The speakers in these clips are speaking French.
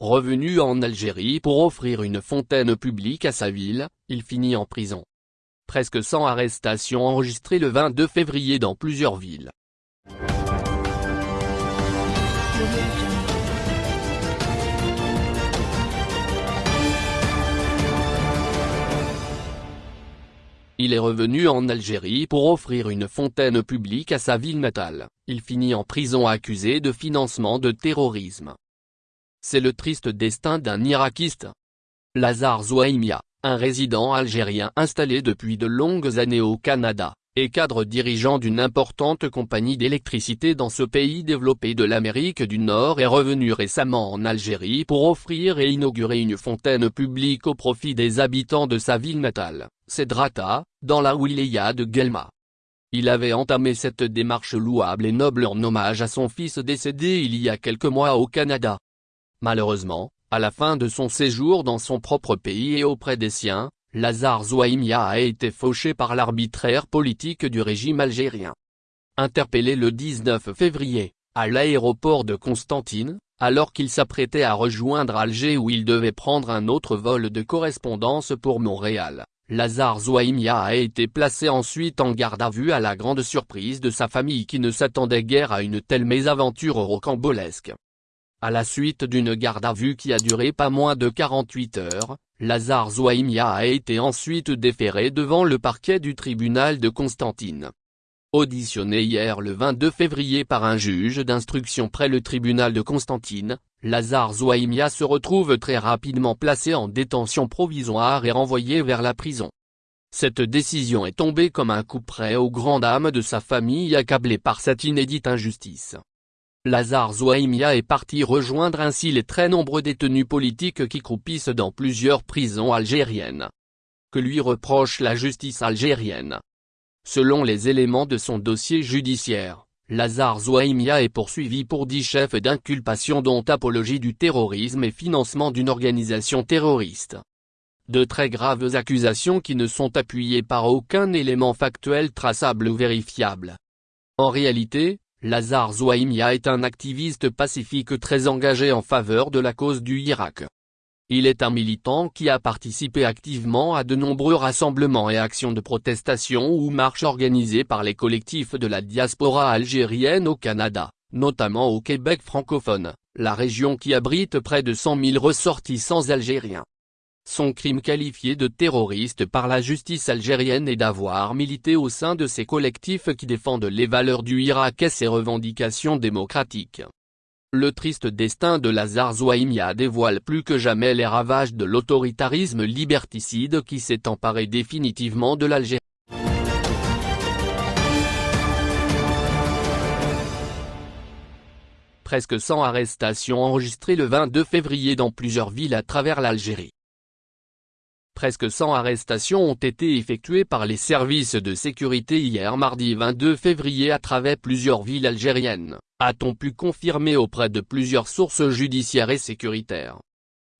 Revenu en Algérie pour offrir une fontaine publique à sa ville, il finit en prison. Presque 100 arrestations enregistrées le 22 février dans plusieurs villes. Il est revenu en Algérie pour offrir une fontaine publique à sa ville natale, il finit en prison accusé de financement de terrorisme. C'est le triste destin d'un Irakiste. Lazare Zouaimia, un résident algérien installé depuis de longues années au Canada, et cadre dirigeant d'une importante compagnie d'électricité dans ce pays développé de l'Amérique du Nord est revenu récemment en Algérie pour offrir et inaugurer une fontaine publique au profit des habitants de sa ville natale, Cedrata, dans la wilaya de Guelma. Il avait entamé cette démarche louable et noble en hommage à son fils décédé il y a quelques mois au Canada. Malheureusement, à la fin de son séjour dans son propre pays et auprès des siens, Lazare Zouaimia a été fauché par l'arbitraire politique du régime algérien. Interpellé le 19 février, à l'aéroport de Constantine, alors qu'il s'apprêtait à rejoindre Alger où il devait prendre un autre vol de correspondance pour Montréal, Lazare Zouaimia a été placé ensuite en garde à vue à la grande surprise de sa famille qui ne s'attendait guère à une telle mésaventure rocambolesque. À la suite d'une garde à vue qui a duré pas moins de 48 heures, Lazare Zouaimia a été ensuite déféré devant le parquet du tribunal de Constantine. Auditionné hier le 22 février par un juge d'instruction près le tribunal de Constantine, Lazare Zouaimia se retrouve très rapidement placé en détention provisoire et renvoyé vers la prison. Cette décision est tombée comme un coup près aux grandes dames de sa famille accablée par cette inédite injustice. Lazare Zouaimia est parti rejoindre ainsi les très nombreux détenus politiques qui croupissent dans plusieurs prisons algériennes. Que lui reproche la justice algérienne? Selon les éléments de son dossier judiciaire, Lazare Zouaimia est poursuivi pour dix chefs d'inculpation dont apologie du terrorisme et financement d'une organisation terroriste. De très graves accusations qui ne sont appuyées par aucun élément factuel traçable ou vérifiable. En réalité, Lazare Zouaimia est un activiste pacifique très engagé en faveur de la cause du Irak. Il est un militant qui a participé activement à de nombreux rassemblements et actions de protestation ou marches organisées par les collectifs de la diaspora algérienne au Canada, notamment au Québec francophone, la région qui abrite près de 100 000 ressortissants algériens. Son crime qualifié de terroriste par la justice algérienne est d'avoir milité au sein de ces collectifs qui défendent les valeurs du Irak et ses revendications démocratiques. Le triste destin de Lazare Zouaimia dévoile plus que jamais les ravages de l'autoritarisme liberticide qui s'est emparé définitivement de l'Algérie. Presque 100 arrestations enregistrées le 22 février dans plusieurs villes à travers l'Algérie. Presque 100 arrestations ont été effectuées par les services de sécurité hier mardi 22 février à travers plusieurs villes algériennes, a-t-on pu confirmer auprès de plusieurs sources judiciaires et sécuritaires.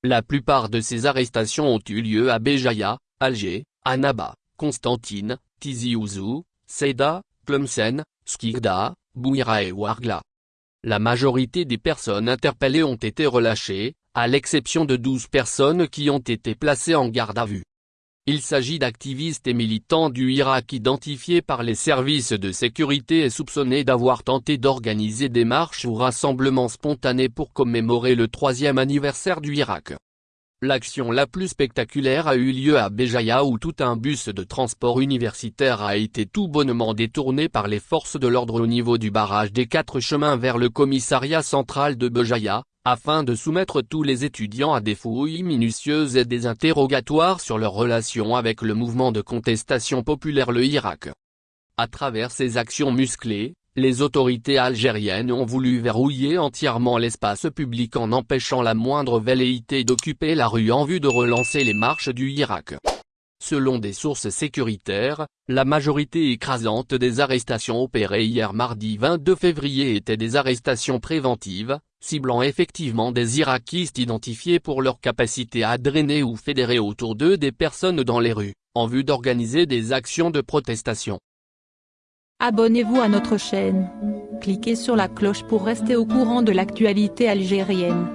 La plupart de ces arrestations ont eu lieu à Béjaïa, Alger, Annaba, Constantine, Tizi Ouzou, Ceyda, Tlemcen, Skirda, Bouira et Ouargla. La majorité des personnes interpellées ont été relâchées, à l'exception de 12 personnes qui ont été placées en garde à vue. Il s'agit d'activistes et militants du Irak identifiés par les services de sécurité et soupçonnés d'avoir tenté d'organiser des marches ou rassemblements spontanés pour commémorer le troisième anniversaire du Irak. L'action la plus spectaculaire a eu lieu à Béjaïa où tout un bus de transport universitaire a été tout bonnement détourné par les forces de l'ordre au niveau du barrage des quatre chemins vers le commissariat central de Béjaïa, afin de soumettre tous les étudiants à des fouilles minutieuses et des interrogatoires sur leur relation avec le mouvement de contestation populaire le Irak. À travers ces actions musclées, les autorités algériennes ont voulu verrouiller entièrement l'espace public en empêchant la moindre velléité d'occuper la rue en vue de relancer les marches du Irak. Selon des sources sécuritaires, la majorité écrasante des arrestations opérées hier mardi 22 février étaient des arrestations préventives, ciblant effectivement des Irakistes identifiés pour leur capacité à drainer ou fédérer autour d'eux des personnes dans les rues, en vue d'organiser des actions de protestation. Abonnez-vous à notre chaîne. Cliquez sur la cloche pour rester au courant de l'actualité algérienne.